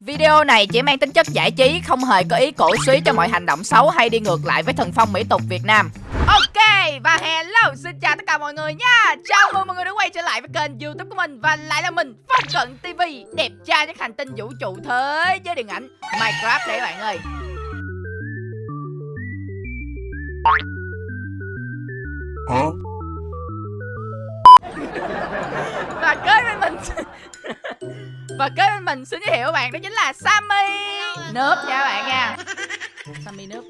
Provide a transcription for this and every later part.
Video này chỉ mang tính chất giải trí, không hề có ý cổ suý cho mọi hành động xấu hay đi ngược lại với thần phong mỹ tục Việt Nam. Ok, và hello, xin chào tất cả mọi người nha Chào mừng mọi người đã quay trở lại với kênh youtube của mình Và lại là mình, Phong Cận TV Đẹp trai nhất hành tinh vũ trụ thế với điện ảnh Minecraft đấy bạn ơi Hả? Mình Và kế bên mình xin giới thiệu bạn đó chính là Sammy. Nước nha bạn nha. Sammy nước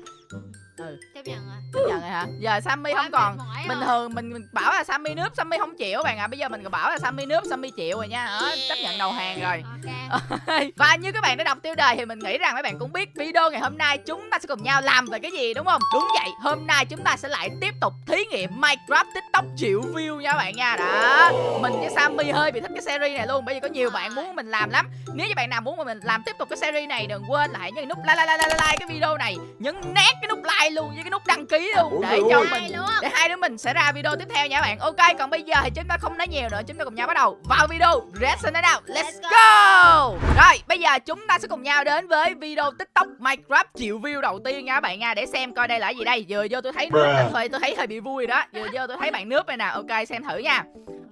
Ừ. Chấp nhận chấp nhận rồi hả? Giờ sammy không còn. bình thường mình, mình bảo là sammy nước sammy không chịu bạn ạ. À. bây giờ mình còn bảo là sammy nước sammy chịu rồi nha. Đó, chấp nhận đầu hàng rồi. Ok. Và như các bạn đã đọc tiêu đề thì mình nghĩ rằng mấy bạn cũng biết video ngày hôm nay chúng ta sẽ cùng nhau làm về cái gì đúng không? Đúng vậy hôm nay chúng ta sẽ lại tiếp tục thí nghiệm minecraft tiktok triệu view nha các bạn nha. Đó mình với sammy hơi bị thích cái series này luôn bởi vì có nhiều bạn muốn mình làm lắm. Nếu như bạn nào muốn mà mình làm tiếp tục cái series này đừng quên là hãy nhấn nút like like like like, like cái video này nhấn nét cái nút like luôn với cái nút đăng ký luôn. Để cho mình luôn. để hai đứa mình sẽ ra video tiếp theo nha các bạn. Ok còn bây giờ thì chúng ta không nói nhiều nữa chúng ta cùng nhau bắt đầu vào video. Let's it out let's go. rồi bây giờ chúng ta sẽ cùng nhau đến với video tiktok minecraft triệu view đầu tiên nha các bạn nha. Để xem coi đây là cái gì đây. Vừa vô tôi thấy nước tôi thấy hơi bị vui rồi đó. Vừa vô tôi thấy bạn nước đây nè. Ok xem thử nha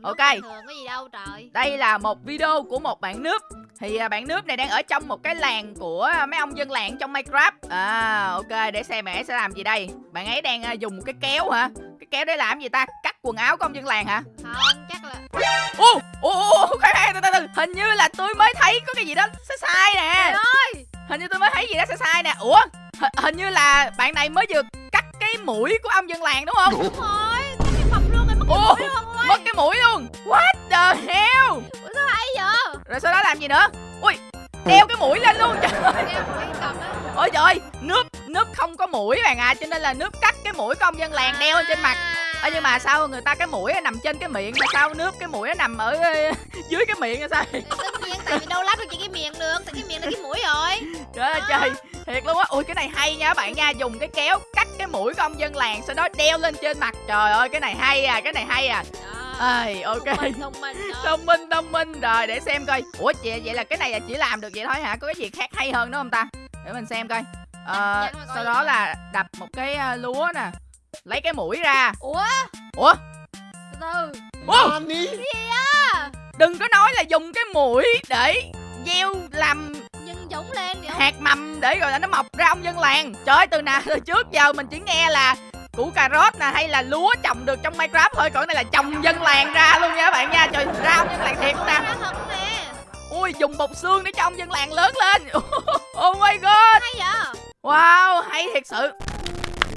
Ok. thường có gì đâu trời. Đây là một video của một bạn nước thì à, bạn nước này đang ở trong một cái làng của mấy ông dân làng trong Minecraft. À ok để xem ấy sẽ làm gì đây. Bạn ấy đang à, dùng một cái kéo hả? Cái kéo để làm gì ta? Cắt quần áo của ông dân làng hả? Không chắc là Ô ô ô từ từ từ. Hình như là tôi mới thấy có cái gì đó sai sai nè. Trời ơi! Hình như tôi mới thấy gì đó sai sai nè. Ủa H hình như là bạn này mới vừa cắt cái mũi của ông dân làng đúng không? Đúng rồi cái mập luôn rồi mất cái mũi luôn Mất cái mũi luôn What the hell ủa sao hay vậy Rồi sau đó làm gì nữa Ui đeo cái mũi lên luôn trời đó Ôi trời ơi, nước nước không có mũi bạn à cho nên là nước cắt cái mũi công dân làng đeo lên trên mặt. Ơ nhưng mà sao người ta cái mũi nó nằm trên cái miệng mà sao nước cái mũi nó nằm ở dưới cái miệng là sao? tất nhiên tại vì đâu lắp được chỉ cái miệng được tại cái miệng là cái mũi rồi Trời ơi trời, thiệt luôn á. Ui cái này hay nha các bạn nha, dùng cái kéo cắt cái mũi công dân làng sau đó đeo lên trên mặt. Trời ơi cái này hay à, cái này hay à. Ơi ok. thông minh thông minh. Thông minh thông minh rồi để xem coi. Ủa chị vậy là cái này là chỉ làm được vậy thôi hả? Có cái gì khác hay hơn nữa không ta? Để mình xem coi. Ờ, coi sau gì đó là đập một cái ờ, lúa nè lấy cái mũi ra ủa ủa từ từ Ủa? Nani? đừng có nói là dùng cái mũi để gieo làm nhân giống lên hạt mầm để rồi là nó mọc ra ông dân làng trời ơi từ nào từ trước giờ mình chỉ nghe là củ cà rốt nè hay là lúa trồng được trong minecraft. Thôi còn này là trồng dân làng ra luôn nha các bạn nha. Trời ra ông dân làng thiệt luôn nè. Ui dùng bột xương để cho ông dân làng lớn lên. Oh my god. Hay vậy? Wow, hay thiệt sự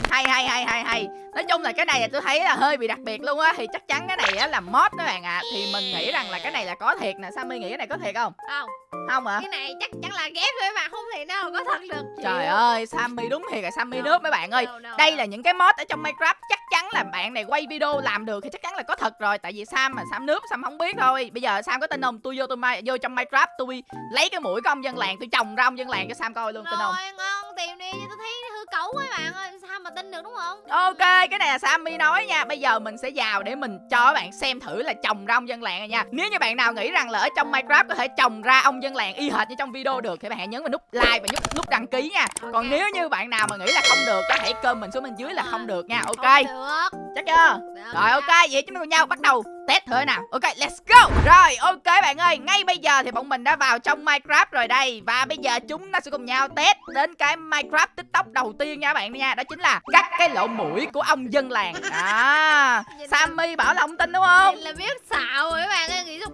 hay hay hay hay hay. Nói chung là cái này là tôi thấy là hơi bị đặc biệt luôn á. Thì chắc chắn cái này á là mod các bạn ạ. Thì mình nghĩ rằng là cái này là có thiệt nè. Sammy nghĩ cái này có thiệt không? Không. Không hả? Cái này chắc chắn là ghép thôi mà không thể nào có thật được trời Chịu. ơi sammy đúng thiệt là sammy No. nước mấy bạn ơi. No, no, đây là những cái mod ở trong minecraft. Chắc chắn là bạn này quay video làm được thì chắc chắn là có thật rồi. Tại vì sam mà sam nước sam không biết thôi. Bây giờ sam có tin không? Tôi vô tôi mai vô trong minecraft tôi lấy cái mũi của ông dân làng tôi trồng ra ông dân làng cho sam coi luôn tin không? Ngon tìm đi. Tôi thấy cấu quá bạn ơi sao mà tin được đúng không? Ok, cái này là Sammy nói nha. Bây giờ mình sẽ vào để mình cho các bạn xem thử là trồng ra ông dân làng này nha. Nếu như bạn nào nghĩ rằng là ở trong Minecraft có thể trồng ra ông dân làng y hệt như trong video được Thì bạn hãy nhấn vào nút like và nút, nút đăng ký nha. Còn Ok. nếu như bạn nào mà nghĩ là không được Hãy comment xuống bên dưới là không được nha. Ok, được. Chắc chưa? Được. Rồi ok, vậy chúng ta cùng nhau bắt đầu test thử nào. Ok, let's go. Rồi, ok bạn ơi Ngay bây giờ thì bọn mình đã vào trong Minecraft rồi đây. Và bây giờ chúng ta sẽ cùng nhau test đến cái Minecraft TikTok đầu tiên nha các bạn nha. Đó chính là cắt cái lỗ mũi của ông dân làng. À, Sammy bảo là ông tin đúng không? Vậy là biết xạo rồi các bạn ơi nghĩ sao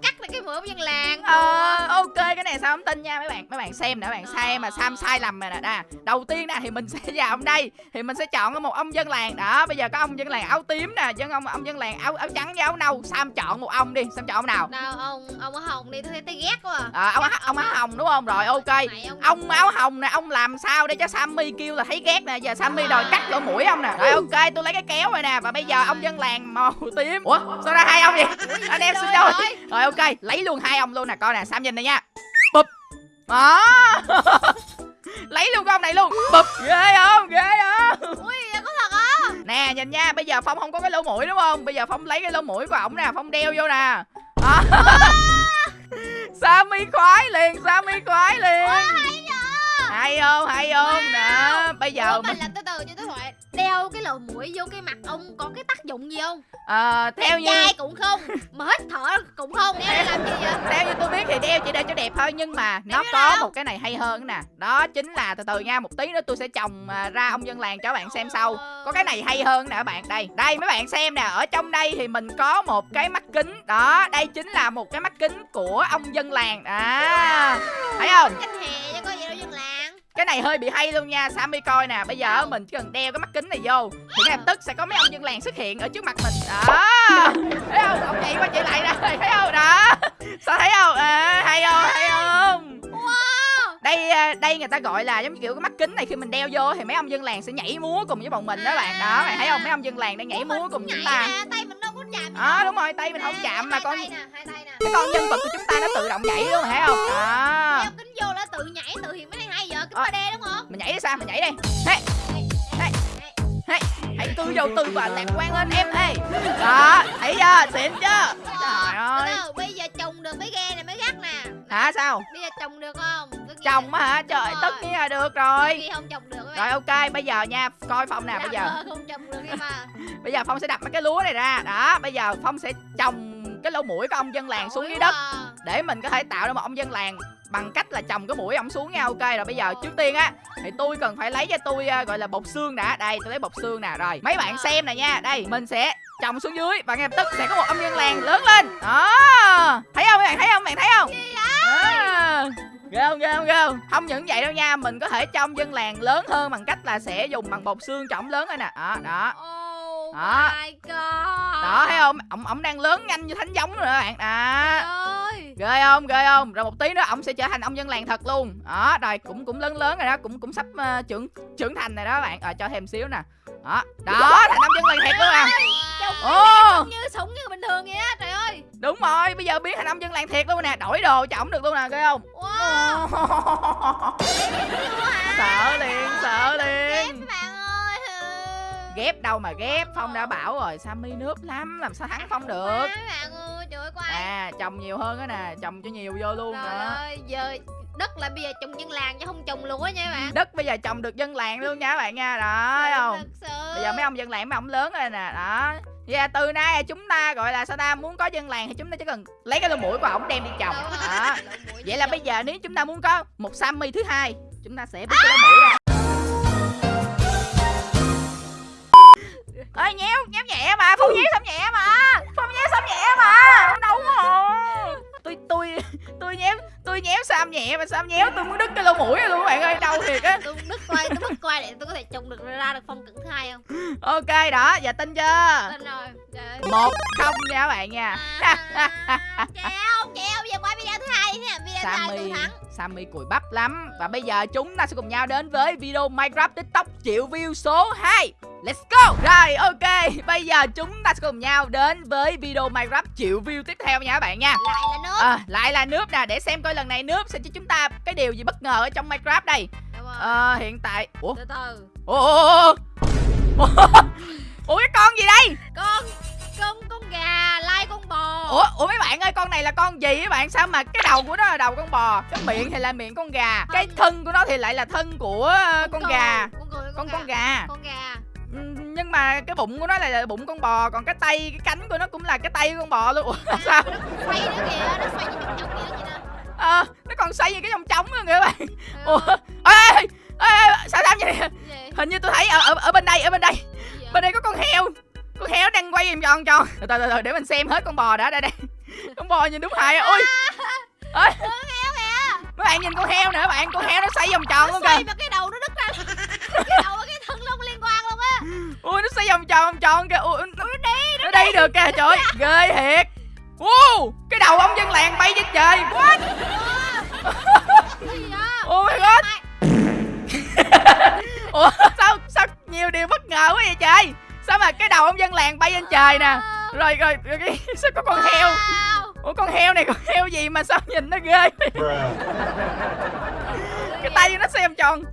mũi của dân làng Ờ, ok cái này sao không tin nha. Mấy bạn mấy bạn xem nè mấy bạn xem mà Sam sai lầm rồi nè. Nè đầu tiên nè thì mình sẽ vào ông đây. Thì mình sẽ chọn một ông dân làng. Đó bây giờ có ông dân làng áo tím nè dân ông ông dân làng áo áo trắng với áo nâu. Sam chọn một ông đi Sam chọn ông nào? Nào ông ông ở hồng đi tôi thấy tay ghét quá à. à, ông áo- ông áo hồng đúng không? Rồi ok. Ông áo hồng nè ông làm sao để cho Sammy kêu là thấy ghét nè. Giờ Sammy đòi cắt lỗ mũi ông nè. Rồi ok tôi lấy cái kéo rồi nè. Và bây giờ ông dân làng màu tím. Ủa sao ra hai ông vậy? Anh em xin rồi rồi ok lấy lấy luôn hai ông luôn nè coi nè sam nhìn đây nha. Bụp. Đó ờ. lấy luôn con này luôn. Bụp. Ghê không? Ghê không? Ui có thật á? Nè nhìn nha bây giờ phong không có cái lỗ mũi đúng không? Bây giờ phong lấy cái lỗ mũi của ổng nè phong đeo vô nè. À. Sammy khoái liền Sammy khoái liền. Ôi, hay, hay không? Hay không? Nè bây giờ Ủa, mình làm từ từ cho tới thoại Đeo cái lỗ mũi vô cái mặt ông có cái tác dụng gì không? ờ, theo như Chai cũng không Mà hít thở cũng không Đeo để làm gì vậy? theo như tôi biết thì đeo chỉ để cho đẹp thôi nhưng mà nó Đeo có đâu? một cái này hay hơn nè. Đó chính là từ từ nha một tí nữa tôi sẽ trồng à, ra ông dân làng cho các bạn xem sau. Có cái này hay hơn nè các bạn đây đây mấy bạn xem nè ở trong đây thì mình có một cái mắt kính. Đó đây chính là một cái mắt kính của ông dân làng. À thấy không? Canh hè chứ có gì đâu dân làng cái này hơi bị hay luôn nha Sammy coi nè. Bây giờ mình chỉ cần đeo cái mắt kính này vô thì ngay lập tức sẽ có mấy ông dân làng xuất hiện ở trước mặt mình. Đó. Thấy không? Ông chạy qua chạy lại nè. Thấy không? Đó. Sao thấy không? À, hay không? Hay không? Đây à, đây người ta gọi là giống kiểu cái mắt kính này khi mình đeo vô thì mấy ông dân làng sẽ nhảy múa cùng với bọn mình đó bạn. Đó bạn thấy không? Mấy ông dân làng đang nhảy múa cùng chúng ta. Tay mình đâu có chạm đâu. đúng rồi tay mình không chạm mà con cái con nhân vật của chúng ta nó tự động nhảy luôn thấy không? Đó. Đeo kính vô là tự nhảy tự hiện cái này hay vậy Kính Ờ. 3D đúng không? mình nhảy đi sao? Mình nhảy đi. Hey, hey, hãy tư đầu tư và lạc quan lên em. Ê đó thấy chưa? Xịn chưa? Trời ơi. Từ từ, Bây giờ trồng được mấy ghe này mới gắt nè. Hả sao? Bây giờ trồng được không? Cái chồng á hả? trời tất nhiên là được rồi. Không trồng được rồi. Ok bây giờ nha coi phong nè bây giờ. Không trồng được em à. Bây giờ phong sẽ đập mấy cái lúa này ra. Đó bây giờ phong sẽ trồng cái lỗ mũi của ông dân làng xuống dưới đất để mình có thể tạo ra một ông dân làng bằng cách là trồng cái mũi ông xuống nha ok rồi bây giờ trước tiên á thì tôi cần phải lấy cho tôi à, gọi là bột xương đã. Đây tôi lấy bột xương nè rồi. Mấy bạn xem nè nha đây mình sẽ trồng xuống dưới và ngay lập tức sẽ có một ông dân làng lớn lên. Đó. Thấy không mấy bạn thấy không mấy bạn thấy không? À. ghê không ghê không ghê không? Không những vậy đâu nha mình có thể cho ông dân làng lớn hơn bằng cách là sẽ dùng bằng bột xương ổng lớn lên nè. Đó đó. Oh Đó. my god. Đó thấy không? Ổng ổng đang lớn nhanh như thánh giống rồi các bạn. Đó. Ơi ghê không? Ghê không? Rồi một tí nữa ổng sẽ trở thành ông dân làng thật luôn. Đó rồi cũng cũng lớn lớn rồi đó cũng cũng sắp ờ, trưởng trưởng thành rồi đó bạn. Rồi cho thêm xíu nè. Đó đó thành ông dân làng thiệt luôn à. Ồ. như súng như bình thường vậy á trời ơi. Đúng rồi bây giờ biến thành ông dân làng thiệt luôn nè. Đổi đồ cho ổng được luôn nè ghê không? Wow. Sợ liền sợ liền. Ghép đâu mà ghép phong đã bảo rồi sammy nước lắm làm sao thắng phong được? Bạn ơi trời ơi à trồng nhiều hơn á nè trồng cho nhiều vô luôn trời nữa ơi giờ đất là bây giờ trồng dân làng chứ không trồng lúa nha bạn. Đất bây giờ trồng được dân làng luôn nha các bạn nha đó thấy không? thật sự. Bây giờ mấy ông dân làng mấy ông lớn rồi nè đó. Vậy là từ nay chúng ta gọi là sao ta muốn có dân làng thì chúng ta chỉ cần lấy cái lỗ mũi của ổng đem đi trồng. Đó. vậy là bây giờ nếu chúng ta muốn có một sammy thứ hai chúng ta sẽ bứt cái lỗ mũi ra ơi nhéo nhéo nhẹ mà phong nhéo xong nhẹ mà. Phong nhéo xong nhẹ mà. Không đâu rồi. Tôi tôi tôi nhéo tôi nhéo sam nhẹ mà sam nhéo tôi muốn đứt cái lỗ mũi rồi luôn các bạn ơi đau thiệt á. Tôi đứt quay tôi mất quay để tôi có thể trồng được ra được phong cận thứ hai không? Ok đó giờ tin chưa? Tin rồi trời một không nha các bạn nha. À, treo treo giờ quay video thứ hai nha video thứ hai tôi Sammy thắng. Sammy cùi bắp lắm. Và bây giờ chúng ta sẽ cùng nhau đến với video Minecraft TikTok triệu view số 2 Let's go! Rồi ok Bây giờ chúng ta sẽ cùng nhau đến với video Minecraft triệu view tiếp theo nha các bạn nha. Lại là nước. À, Lại là nước nè Để xem coi lần này nước sẽ cho chúng ta cái điều gì bất ngờ ở trong Minecraft đây. Ờ hiện tại Ủa? Từ từ. Ủa Ủa cái con gì đây? Con con con gà lai con bò. Ủa, ủa mấy bạn ơi con này là con gì các bạn? Sao mà cái đầu của nó là đầu con bò? Cái miệng thì là miệng con gà. Cái thân của nó thì lại là thân của ờ, con cừu, gà. con con con gà. con gà. Nhưng mà cái bụng của nó lại là bụng con bò còn cái tay cái cánh của nó cũng là cái tay của con bò luôn. Ủa là sao? nó xoay nữa kìa nó xoay như chồng chồng kia đó chị nè ờ nó còn xoay như cái vòng trống nữa kìa các bạn. Ừ, ủa ê, ê, ê, sao sao vậy? Hình như tôi thấy ở, ở ở bên đây ở bên đây. Bên đây có con heo. Con heo đang quay vòng tròn tròn. Từ từ từ để mình xem hết con bò đã đây đây. Con bò nhìn đúng hài ôi. Ơi mấy bạn nhìn con heo nữa bạn con heo nó xoay vòng tròn nó luôn kìa. mà cái đầu nó đứt ra. Cái đầu và cái thân không liên quan luôn á. Ui nó xoay vòng tròn vòng tròn kìa. Ui nó đi nó đi được kìa trời ơi ghê thiệt wow cái đầu ông dân làng bay trên trời. What? Oh my god. Ủa sao sao nhiều điều bất ngờ quá vậy trời? Sao mà cái đầu ông dân làng bay lên trời nè? Rồi rồi, rồi cái, sao có con heo? Ủa con heo này con heo gì mà sao nhìn nó ghê cái tay nó xem tròn.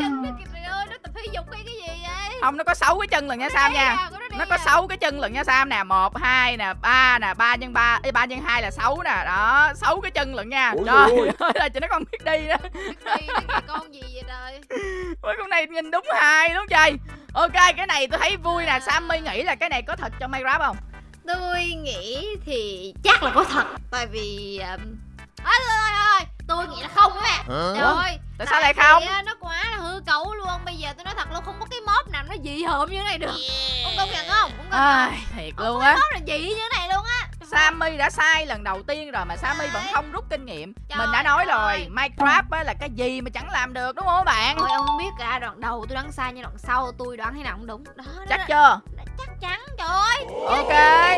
Chân nó kìa trời ơi nó tập thể dục hay cái gì vậy không nó có sáu cái chân lần nha. sam nha à, nó có 6 cái chân lận nha Sam nè. Một hai nè ba nè ba nhân ba ba nhân hai là 6 nè. Đó 6 cái chân lận nha. Ôi trời ơi là chị nó còn biết đi đó. Đi, con gì vậy trời? Ôi con này nhìn đúng hai đúng trời. Ok cái này tôi thấy vui nè. Sammy nghĩ là cái này có thật trong Minecraft không? Tôi nghĩ thì chắc là có thật. Tại vì um... à, thôi, thôi, thôi. Tôi nghĩ là không các bạn Trời ơi Tại sao lại không? Nó quá là hư cấu luôn. Bây giờ tôi nói thật luôn Không có cái mốt nào nó dị hợm như thế này được. Ông công nhận không? Ông công à, Thiệt Không luôn á. mốt là dị như thế này luôn á. Sammy đã sai lần đầu tiên rồi mà Sammy vẫn không rút kinh nghiệm. Trời Mình đã nói rồi ơi. Minecraft á là cái gì mà chẳng làm được đúng không các bạn? Ôi ông không biết cả đoạn đầu tôi đoán sai nhưng đoạn sau tôi đoán thế nào cũng đúng. Đó, đó, Chắc đó. chưa chắc chắn trời ơi Ok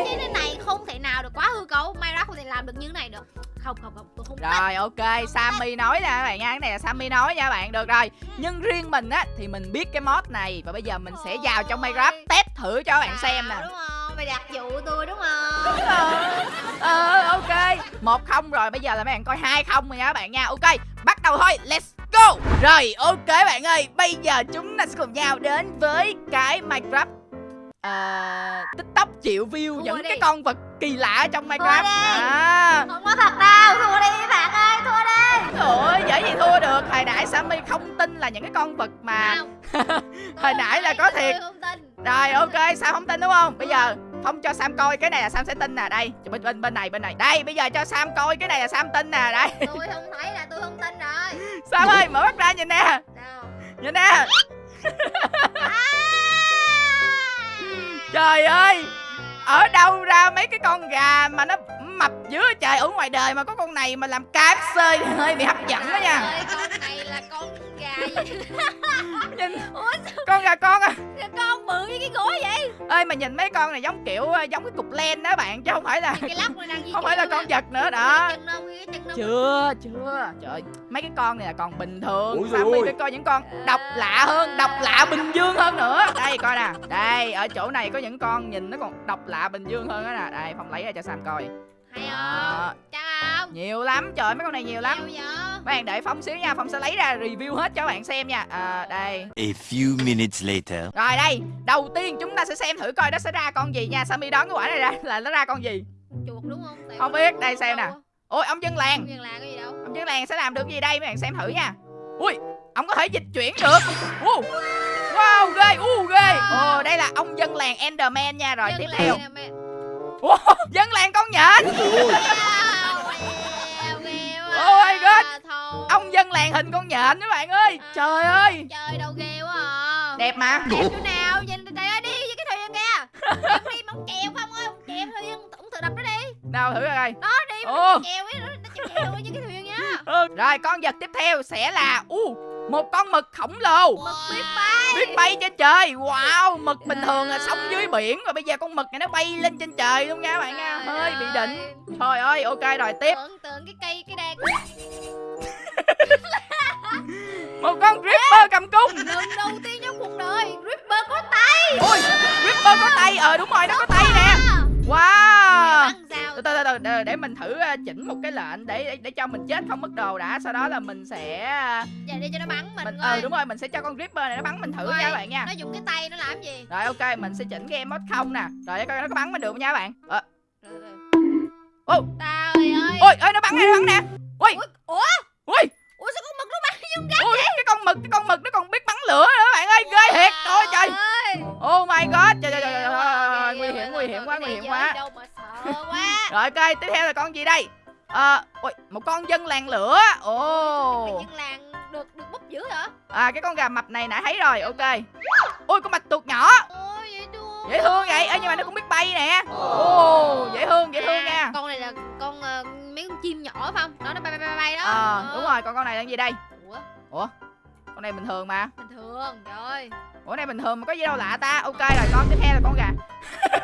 Chứ thế này không thể nào được quá hư cấu. Minecraft không thể làm được như thế này được. Không không không tôi không Rồi ok. Sammy nói nè các bạn nha. Cái này là Sammy nói nha các bạn. Được rồi. Nhưng riêng mình á thì mình biết cái mod này. Và bây giờ mình sẽ vào trong Minecraft test thử cho các bạn xem nè. Đúng không? Mày đặt dụ tôi đúng không? Ờ ok. Một không rồi. Bây giờ là mấy bạn coi hai không rồi nha các bạn nha. Ok bắt đầu thôi. Let's go. Rồi ok bạn ơi. Bây giờ chúng ta sẽ cùng nhau đến với cái Minecraft Ờ, tiktok triệu view Thua những đi. cái con vật kỳ lạ trong minecraft. à. Không có thật đâu, thua đi bạn ơi, thua đi. Ôi, dễ gì thua được. Hồi nãy Sammy không tin là những cái con vật mà Không. Hồi nãy là có thiệt. không Rồi ok Sam không tin đúng không? Bây giờ Phong cho Sam coi cái này là Sam sẽ tin nè. Đây bên bên bên này bên này. Đây bây giờ cho Sam coi cái này là Sam tin nè. Đây. Tôi không thấy là tôi không tin rồi. Sam ơi mở mắt ra nhìn nè. Đâu Nhìn nè Trời ơi! Ở đâu ra mấy cái con gà mà nó mập vậy trời? Ở ngoài đời mà có con này mà làm KFC thì hơi bị hấp dẫn đó nha. Ơi, con này là con gà gì? Nhìn Ủa con gà con à. Sao con bự như cái gối vậy? ơi mà nhìn mấy con này giống kiểu ờ, giống cái cục len đó bạn chứ không phải là Cái lóc này không phải là con vật nữa đó. chưa chưa. Trời mấy cái con này là còn bình thường. Sao mình phải coi những con độc lạ hơn độc lạ bình dương hơn nữa. Đây coi nè. Đây ở chỗ này có những con nhìn nó còn độc lạ bình dương hơn đó nè. Đây phong lấy ra cho sam coi Hay không? Chắc không? nhiều lắm trời mấy con này nhiều lắm. Các bạn đợi phong xíu nha phong sẽ lấy ra review hết cho các bạn xem nha. À, đây. A few minutes later. rồi đây đầu tiên chúng ta sẽ xem thử coi nó sẽ ra con gì nha. Sammy đoán cái quả này ra là nó ra con gì? Chuột đúng không? Tại Không biết, đây xem nè. ôi ông dân làng. Không nhân là cái gì đâu? Ông dân làng sẽ làm được gì đây? Mấy bạn xem thử nha. Ui ông có thể dịch chuyển được. Wow, wow ghê u ghê. Ồ đây là ông dân làng enderman nha. Rồi Nhân tiếp theo. Mẹ. Wow, dân làng con nhện. Oh my God. Thôi. ông dân làng hình con nhện các bạn ơi trời ơi Trời đâu ghê quá à. đẹp mà Đẹp chỗ nào? Nhìn trời ơi đi với cái thuyền kìa. Em đi mong kèo không nào thử coi. Đó đi, mong kèo ấy, nó nó chèo chèo với cái thuyền nhá. Ừ, rồi con vật tiếp theo sẽ là u một con mực khổng lồ. Mực biết bay. biết bay trên trời. Wow mực bình thường là sống dưới biển rồi bây giờ con mực này nó bay lên trên trời luôn nha bạn nha. Hơi bị ơi. đỉnh. Trời ơi ok rồi tiếp. Tưởng tượng cái cây cái đàn. Một con ripper cầm cung. Lần đầu tiên trong cuộc đời Ripper có tay. ui ripper có tay. Ờ đúng rồi nó có tay nè. Wow? Từ từ từ để, để mình thử ờ, chỉnh một cái lệnh để, để để cho mình chết không mất đồ đã sau đó là mình sẽ ờ, Giờ đi cho nó bắn mình. mình ờ đúng rồi mình sẽ cho con ripper này nó bắn mình thử nha các bạn nha Nó dùng cái tay nó làm gì? rồi ok mình sẽ chỉnh game mode không nè rồi để coi nó có bắn mình được không nha các bạn ờ Rồi, rồi. Ô. Trời ơi. ôi ơi nó bắn nè nó bắn nè ui Ủa? Ui Ủa sao con mực nó bắn dung gắt? ui cái con mực cái con mực nó còn biết bắn lửa nữa các bạn ơi ghê thiệt ôi trời ơi. oh my god trời trời trời, nguy hiểm nguy hiểm quá nguy này hiểm quá sợ quá. rồi ok tiếp theo là con gì đây ờ ui một con dân làng lửa ồ Mày dân làng được được búp dữ hả? à cái con gà mập này nãy thấy rồi ok ui con bạch tuộc nhỏ Ôi dễ thương. dễ thương vậy Ê, nhưng mà nó cũng biết bay nè ồ dễ thương dễ thương À, nha Con này là con ờ, mấy con chim nhỏ phải không? Đó nó bay bay bay bay đó. ờ Ờ. đúng rồi còn con này là gì đây Ủa, con này bình thường mà bình thường. Trời ơi. ủa này bình thường mà có gì đâu lạ ta ok rồi con tiếp theo là con gà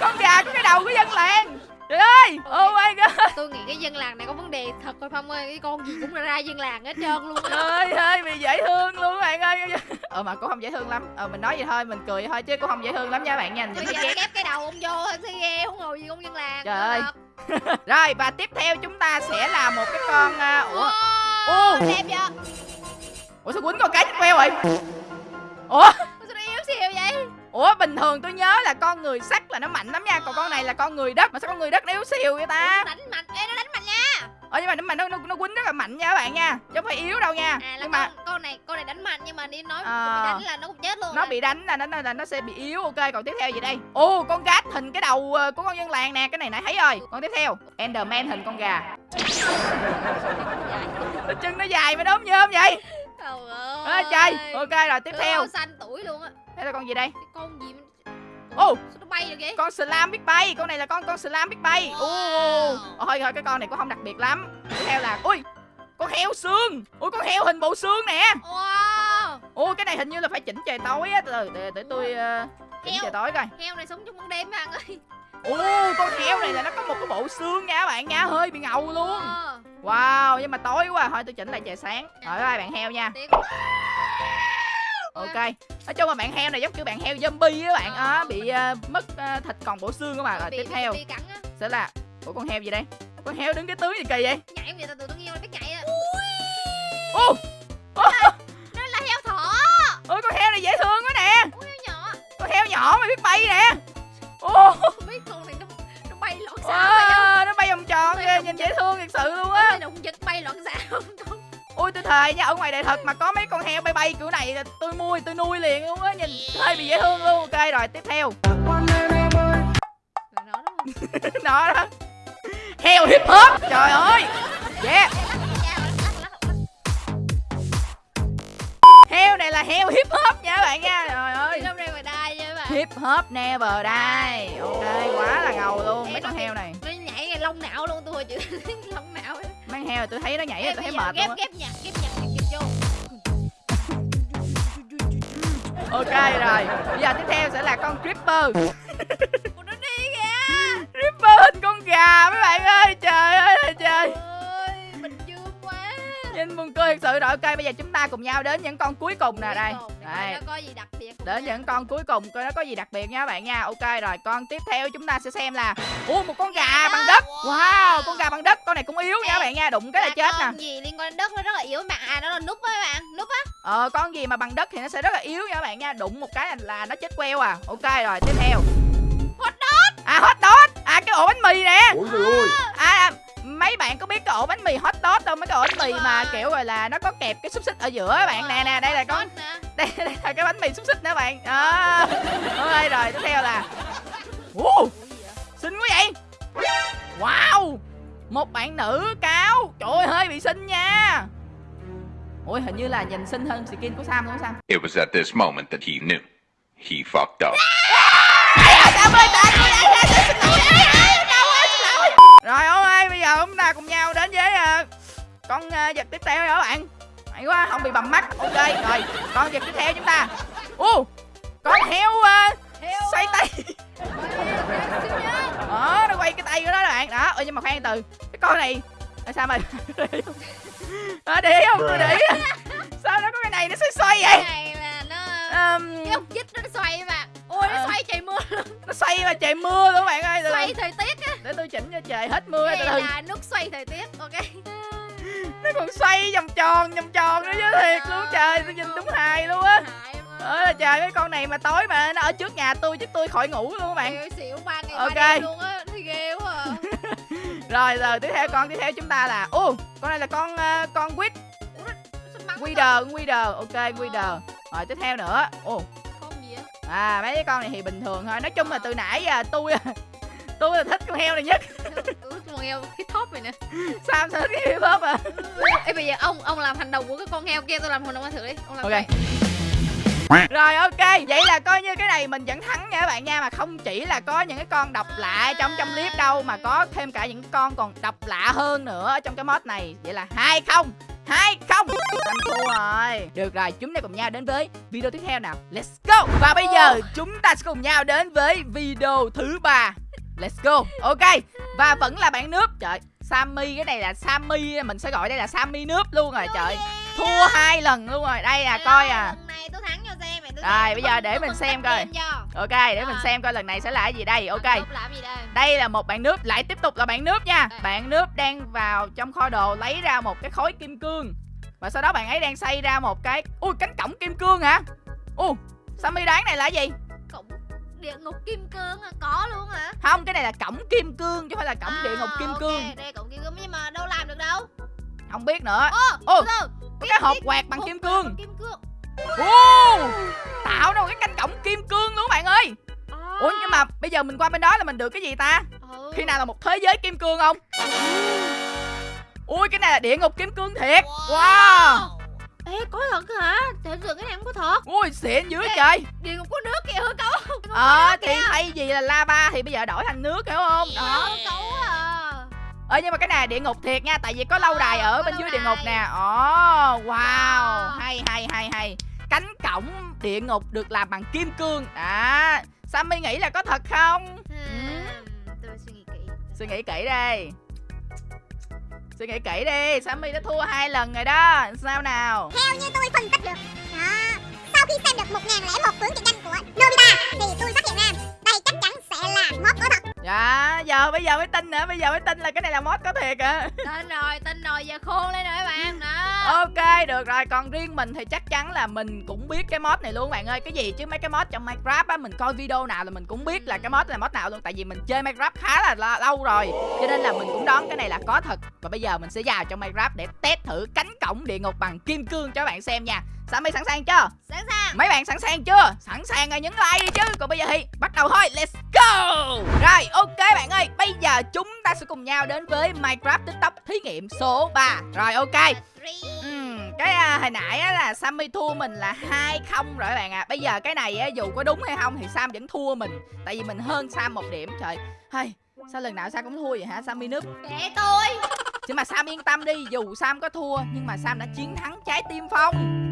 con gà có cái đầu của dân làng trời ơi oh my god Tôi nghĩ cái dân làng này có vấn đề thật rồi Phong ơi. Cái con gì cũng ra dân làng hết trơn luôn. trời ơi hơi bị dễ thương luôn các bạn ơi ờ mà cũng không dễ thương lắm ờ mình nói vậy thôi mình cười vậy thôi chứ cũng không dễ thương lắm nha bạn nha Bây giờ kép cái đầu ông vô thôi ghê không ngồi gì con dân làng. Trời ơi. rồi và tiếp theo chúng ta sẽ là một cái con uh, ủa Ô, đẹp chưa? ủa sao quýnh con cá chích queo rồi ủa Ủa, bình thường tôi nhớ là con người sắt là nó mạnh lắm nha còn con này là con người đất. Mà sao con người đất nó yếu xìu vậy ta? Đánh mạnh. Ê nó đánh mạnh nha. Ờ nhưng mà nhưng mà nó nó, nó quýnh rất là mạnh nha các bạn nha chứ không phải yếu đâu nha. À là nhưng mà con này con này đánh mạnh nhưng mà đi nói Ờ. bị đánh là nó cũng chết luôn nó á. bị đánh là nó là nó sẽ bị yếu. Ok còn tiếp theo gì đây? Ô con gát hình cái đầu ờ, của con dân làng nè cái này nãy thấy rồi. Còn tiếp theo enderman hình con gà. Chân nó dài mà như không vậy. Trời ơi trời. ok rồi tiếp theo. xanh tuổi luôn á đây là con gì đây? Cái con gì Ồ. sao nó bay được vậy con slam biết bay con này là con con slam biết bay. Ô Wow. thôi thôi cái con này cũng không đặc biệt lắm. Tiếp theo là ui! Con heo xương. Ui con heo hình bộ xương nè. Wow. Ô cái này hình như là phải chỉnh trời tối á. Từ từ để, để tôi ờ, chỉnh Heo. trời tối coi. heo này sống trong ban đêm bạn ơi. Ô con heo này là nó có một cái bộ xương nha các bạn nha. Hơi bị ngầu luôn. Wow nhưng mà tối quá. Thôi tôi chỉnh lại trời sáng. Rồi bye bạn heo nha. Tiếc ok. Nói chung là bạn heo này giống kiểu bạn heo zombie á bạn. Á bị ờ, mất ờ, thịt còn bộ xương các bạn rồi tiếp theo. sẽ là ủa con heo gì đây? Con heo đứng cái tướng gì kỳ vậy? Nhảy vậy? Ta tụi tôi nghe nó biết nhảy á. Ô! Nó là heo thỏ. Ôi con heo này dễ thương quá nè. Ui heo nhỏ. Con heo nhỏ mà biết bay nè. Ô! Biết con này nó nó bay loạn xạ nó bay vòng tròn kìa nhìn dễ thương thật sự luôn á. Nó bay loạn xạ không con ôi tôi thề nha ở ngoài đời thật mà có mấy con heo bay bay kiểu này là tôi mua tôi nuôi liền luôn á nhìn hơi bị dễ thương luôn. Ok rồi tiếp theo. Là nó đó. Heo hip hop. Trời ơi. Yeah. Heo này là heo hip hop nha các bạn nha. Trời ơi. Hip hop never die ok quá là ngầu luôn mấy con heo này. Nó nhảy lông não luôn tôi hồi chữ lông mấy heo tôi thấy nó nhảy tôi thấy mệt ghép luôn ghép nhạc ghép nhạc kịch vô. Ok rồi bây giờ tiếp theo sẽ là con creeper. Nó đi kìa. Creeper hình con gà mấy bạn ơi trời ơi trời nhìn buồn cười thật sự rồi ok bây giờ chúng ta cùng nhau đến những con cuối cùng nè đây. đây. nó có gì đặc biệt không đến nha. những con cuối cùng coi nó có gì đặc biệt nha các bạn nha. Ok rồi con tiếp theo chúng ta sẽ xem là ủa một con gà bằng đất. Wow. Con gà bằng đất con này cũng yếu nha các bạn nha đụng cái là chết nè. con gì liên quan đến đất nó rất là yếu bạn à nó là núp á các bạn núp á. Ờ con gì mà bằng đất thì nó sẽ rất là yếu nha các bạn nha đụng một cái là, nó chết queo à. Ok rồi tiếp theo. Hot dog. À hot dog. À cái ổ bánh mì nè. Ôi trời ơi mấy bạn có biết cái ổ bánh mì hot dog không mấy cái ổ bánh mì mà kiểu gọi là nó có kẹp cái xúc xích ở giữa các bạn. Nè nè đây là con đây, đây là cái bánh mì xúc xích nè bạn. Đó. Ok rồi tiếp theo là wow, xinh quá vậy? Wow! Một bạn nữ cao trời ơi hơi bị xinh nha. Ôi hình như là nhìn xinh hơn skin của sam đúng không sam. It was at this moment that he knew. He fucked up. Ơi, Đâu ơi, Rồi bây giờ chúng ta cùng nhau đến với ờ, con ờ, vật tiếp theo nha các bạn. Hay quá, không bị bầm mắt. Ok, rồi, con vật tiếp theo chúng ta. Ô, con heo ờ, Heo xoay tay. Xinh nhá. Đó, nó quay cái tay của nó đó bạn. Đó, ơi nhưng mà khoan từ Cái con này Tại sao Ờ, để ý không, tôi ý. Sao nó có cái này nó xoay xoay cái vậy này là nó Ờm, cái ốc chích nó xoay các ôi nó Ờ. xoay trời mưa Nó xoay mà trời mưa luôn bạn ơi. Xoay thời tiết á. Để tôi chỉnh cho trời hết mưa từ này từ là nút xoay thời tiết ok. Nó còn xoay vòng tròn vòng tròn nữa chứ thiệt luôn trời tôi nhìn đúng hài luôn á. Ơ là trời cái con này mà tối mà nó ở trước nhà tôi chứ tôi khỏi ngủ luôn các bạn. Xỉu ba ngày Ok. ba đêm luôn á thì ghê quá à. rồi giờ tiếp theo con tiếp theo chúng ta là ô con này là con ờ, con quýt. Ủa, nó- nó sao bắn Wither Wither ok Wither rồi tiếp theo nữa. Gì á à mấy cái con này thì bình thường thôi. Nói chung là từ nãy giờ tôi tôi là thích con heo này nhất. Ừ, con heo hip hop này nè. Sao thích cái hip hop à? Ê bây giờ ông ông làm hành động của cái con heo kia tôi làm hành động anh thử đi. Ông làm ok. vậy. rồi ok. Vậy là coi như cái này mình vẫn thắng nha các bạn nha mà không chỉ là có những cái con độc lạ trong trong clip đâu mà có thêm cả những con còn độc lạ hơn nữa ở trong cái mod này. Vậy là hai không hai không? Anh thua rồi. Được rồi chúng ta cùng nhau đến với video tiếp theo nào. Let's go. Và bây giờ chúng ta sẽ cùng nhau đến với video thứ ba. Let's go. Ok. Và vẫn là bạn nước. Trời Sammy cái này là Sammy. Mình sẽ gọi đây là Sammy nước luôn rồi. Trời thua hai lần luôn rồi. Đây à coi à Rồi, bây giờ để mình xem coi. ok để mình xem coi lần này sẽ là cái gì đây. Ok. Đây? Là một bạn nước lại tiếp tục là bạn nước nha. Bạn nước đang vào trong kho đồ lấy ra một cái khối kim cương. Và sau đó bạn ấy đang xây ra một cái ui cánh cổng kim cương hả? Ui Sammy đoán này là cái gì? Cổng địa ngục kim cương à? có luôn hả? Không cái này là cổng kim cương chứ không phải là cổng địa ngục kim À, ok, cương. đây cổng kim cương nhưng mà đâu làm được đâu? Không biết nữa. Ô Ô, cái hộp quẹt bằng kim cương bằng kim cương Ô, tạo ra một cái cánh cổng kim cương luôn bạn ơi. À. ủa nhưng mà bây giờ mình qua bên đó là mình được cái gì ta? Ừ. khi nào là một thế giới kim cương không? Ui cái này là địa ngục kim cương thiệt. Wow. Ê có thật hả? Tưởng tượng cái này không có thật. Ui xịn dữ trời. địa ngục có nước kìa hư cấu. Ờ thì thay vì là lava thì bây giờ đổi thành nước hiểu không? Đó. hư cấu à. Ờ nhưng mà cái này là địa ngục thiệt nha tại vì có lâu đài ở có bên dưới địa đài. ngục nè. Ồ wow. Wow. hay hay hay hay cánh cổng địa ngục được làm bằng kim cương. À Sammy nghĩ là có thật không? Hmm, tôi suy nghĩ kỹ. Suy nghĩ kỹ đi. Suy nghĩ kỹ đi. Sammy đã thua hai lần rồi đó. Sao nào? Theo như tôi phân tích được đó, Sau khi xem được 1001 tướng trận danh của Nobita Thì tôi phát hiện ra đây chắc chắn sẽ là mod có thật dạ giờ bây giờ mới tin nữa bây giờ mới tin là cái này là mod có thiệt à tin rồi tin rồi giờ khôn lên rồi các bạn đó. Ok được rồi còn riêng mình thì chắc chắn là mình cũng biết cái mod này luôn bạn ơi. Cái gì chứ mấy cái mod trong minecraft á mình coi video nào là mình cũng biết là cái mod là mod nào luôn tại vì mình chơi minecraft khá là lâu rồi. Cho nên là mình cũng đoán cái này là có thật. Và bây giờ mình sẽ vào trong minecraft để test thử cánh cổng địa ngục bằng kim cương cho các bạn xem nha Sammy sẵn sàng chưa? Sẵn sàng. Mấy bạn sẵn sàng chưa? Sẵn sàng rồi nhấn like đi chứ. Còn bây giờ thì bắt đầu thôi. Let's go! Rồi ok bạn ơi. Bây giờ chúng ta sẽ cùng nhau đến với Minecraft TikTok thí nghiệm số 3 Rồi ok. Cái à, hồi nãy á là Sammy thua mình là hai không rồi bạn ạ. À. Bây giờ cái này á, dù có đúng hay không Thì Sam vẫn thua mình. Tại vì mình hơn Sam một điểm. Trời hay Sao lần nào Sam cũng thua vậy hả? Sammy núp kệ tôi. Chứ mà Sam yên tâm đi. Dù Sam có thua Nhưng mà Sam đã chiến thắng trái tim phong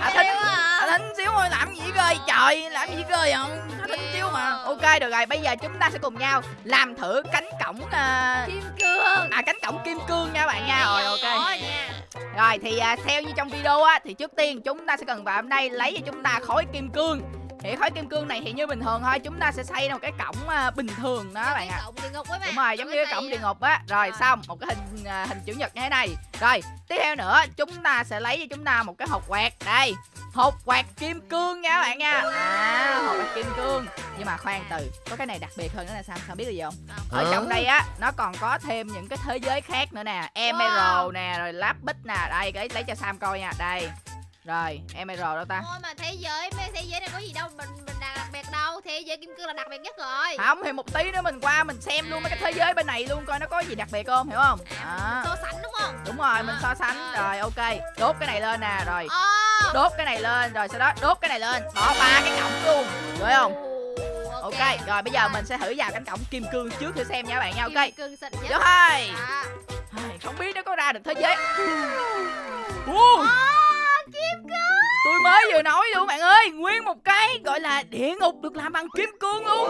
À, thích Yêu à? À, thính xíu thôi làm gì cười trời làm gì cười không thính xíu mà. Ok được rồi bây giờ chúng ta sẽ cùng nhau làm thử cánh cổng à, kim cương. à cánh cổng kim cương nha bạn nha. Rồi ok. Rồi thì à, theo như trong video á thì trước tiên chúng ta sẽ cần vào hôm nay lấy cho chúng ta khối kim cương thì khối kim cương này thì như bình thường thôi chúng ta sẽ xây ra một cái cổng à, bình thường đó các bạn ạ. Cái cổng địa ngục với bạn. đúng rồi giống như cái cổng địa ngục á. Rồi Rồi. xong một cái hình à, hình chữ nhật như thế này. Rồi tiếp theo nữa chúng ta sẽ lấy cho chúng ta một cái hộp quẹt đây hộp quẹt kim cương nha các bạn nha. À hộp quẹt kim cương. Nhưng mà khoan từ có cái này đặc biệt hơn nữa là sao? Sao biết là gì không? Ở trong đây á nó còn có thêm những cái thế giới khác nữa nè. Emerald nè rồi lapis nè. Đây lấy lấy cho sam coi nha. Đây rồi emerald đâu ta. Thôi mà thế giới mấy thế giới này có gì đâu mình mình đặc biệt đâu. Thế giới kim cương là đặc biệt nhất rồi. Không thì một tí nữa mình qua mình xem luôn mấy cái thế giới bên này luôn coi nó có gì đặc biệt không hiểu không? Đó. so sánh đúng không? Đúng rồi mình so sánh. rồi. Ok. Đốt cái này lên nè rồi. Ồ, đốt cái này lên rồi sau đó đốt cái này lên. Bỏ ba cái cổng luôn được không? Ok. Rồi bây giờ mình sẽ thử vào cánh cổng kim cương trước thử xem nha các bạn nha ok? Kim cương xịn nhất. Đó. Ai, không biết nó có ra được thế giới. Ui, kim cương. Tôi mới vừa nói luôn bạn ơi nguyên một cái gọi là địa ngục được làm bằng kim cương luôn.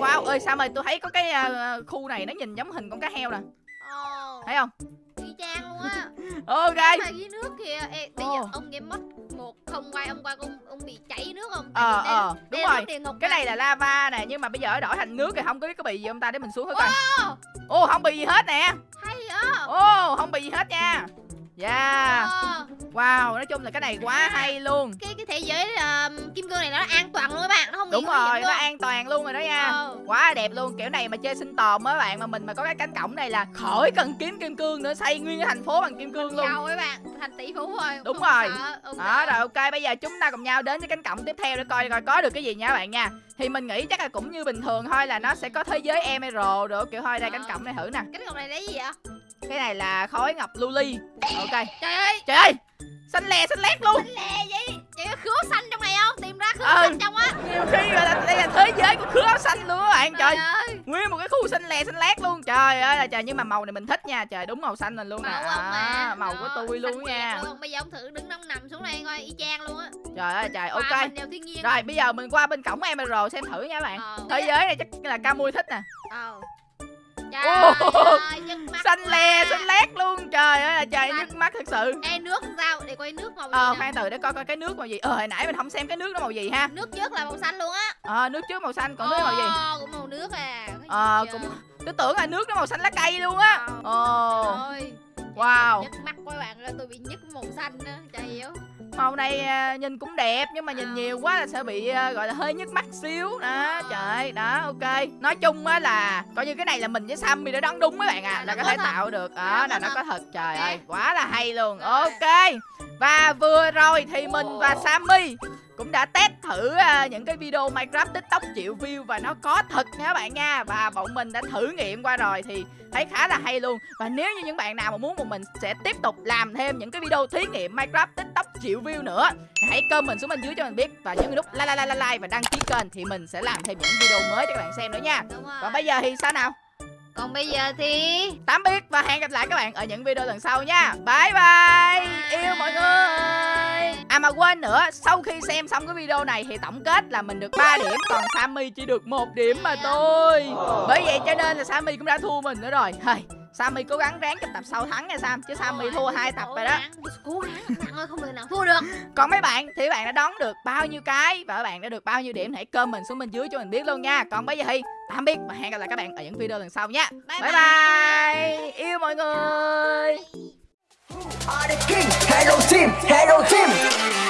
Wow ơi sao mà tôi thấy có cái à, khu này nó nhìn giống hình con cá heo nè. Ồ, thấy không? Y chang luôn á. Ok. Mà dưới nước kìa Ê, bây Ồ. giờ ông game mất một không quay ông qua ông ông bị chảy nước không? Ờ vì ờ đây- đúng rồi. cái này là lava nè nhưng mà bây giờ đổi thành nước thì không có biết có bị gì không ta? Để mình xuống thử coi. Ô không bị gì hết nè. Hay á. Ô không bị gì hết nha yeah. Ờ, wow nói chung là cái này quá hay luôn. Cái cái thế giới um, kim cương này nó an toàn luôn các bạn nó không đúng rồi nó luôn. an toàn luôn rồi đó nha. Ờ. quá đẹp luôn kiểu này mà chơi sinh tồn á bạn mà mình mà có cái cánh cổng này là khỏi cần kiếm kim cương nữa xây nguyên cái thành phố bằng kim cương luôn. giàu các bạn thành tỷ phú rồi Đúng không rồi. sợ, đó rồi ok bây giờ chúng ta cùng nhau đến với cánh cổng tiếp theo để coi coi có được cái gì nha các bạn nha. Thì mình nghĩ chắc là cũng như bình thường thôi là nó sẽ có thế giới emerald được kiểu thôi đây cánh cổng này thử nè. Cái cổng này lấy gì vậy cái này là khối ngọc luli ok. Trời ơi. Trời ơi. Xanh lè xanh lét luôn. Lẹ vậy? Chị có khứa xanh trong này không? Tìm ra khứa Ừ. xanh trong á. Nhiều khi gọi là đây là thế giới của khứa xanh luôn các bạn. Trời. Ơi. Nguyên một cái khu xanh lè xanh lét luôn. Trời ơi là trời nhưng mà màu này mình thích nha. Trời đúng màu xanh mình luôn nè. màu ông mà. À, màu của tôi xanh luôn nha. luôn. bây giờ ông thử đứng nông nằm xuống đây coi y chang luôn á. Trời ơi trời ok. rồi bây giờ mình qua bên cổng emerald xem thử nha các bạn. Ờ. thế giới này chắc là ca mui thích nè. Ờ. Trời ơi, xanh lè xanh lét luôn. Trời ơi là trời nhức mắt thật sự. Ê nước sao? Để coi nước màu gì ờ khoan từ để coi coi cái nước màu gì. Ờ hồi nãy mình không xem cái nước nó màu gì ha. Nước trước là màu xanh luôn á. Ờ nước trước màu xanh còn nước màu gì? cũng màu nước à. Ờ cũng tôi tưởng là nước nó màu xanh lá cây luôn á. Ờ. ồ. Trời ơi, wow. nhức mắt quá bạn ơi tôi bị nhức màu xanh á. Trời hiểu màu này à, nhìn cũng đẹp nhưng mà nhìn nhiều quá là sẽ bị à, gọi là hơi nhức mắt xíu. Đó trời đó ok. Nói chung á là coi như cái này là mình với Sammy đã đoán đúng mấy bạn à là có thể tạo được. Đó là nó có thật trời ơi quá là hay luôn. Ok. Và vừa rồi thì mình và Sammy cũng đã test thử à, những cái video Minecraft TikTok triệu view và nó có thật nha các bạn nha. Và bọn mình đã thử nghiệm qua rồi thì thấy khá là hay luôn. Và nếu như những bạn nào mà muốn bọn mình sẽ tiếp tục làm thêm những cái video thí nghiệm Minecraft TikTok triệu view nữa hãy comment xuống bên dưới cho mình biết. Và nhấn nút like like like like và đăng ký kênh thì mình sẽ làm thêm những video mới cho các bạn xem nữa nha. Còn bây giờ thì sao nào? Còn bây giờ thì tạm biệt và hẹn gặp lại các bạn ở những video lần sau nha. Bye. Bye. Yêu mọi người mà quên nữa sau khi xem xong cái video này thì tổng kết là mình được 3 điểm còn Sammy chỉ được một điểm mà thôi. Bởi vậy cho nên là Sammy cũng đã thua mình nữa rồi. Hây, Sammy cố gắng ráng trong tập sau thắng nha Sam chứ Sammy thua hai tập rồi đó. Cố gắng ơi không thể nào thua được. Còn mấy bạn thì bạn đã đón được bao nhiêu cái và các bạn đã được bao nhiêu điểm hãy comment xuống bên dưới cho mình biết luôn nha. Còn bây giờ thì tạm biệt và hẹn gặp lại các bạn ở những video lần sau nha. Bye bye. bye. Yêu mọi người are the king. Hello team, hello team.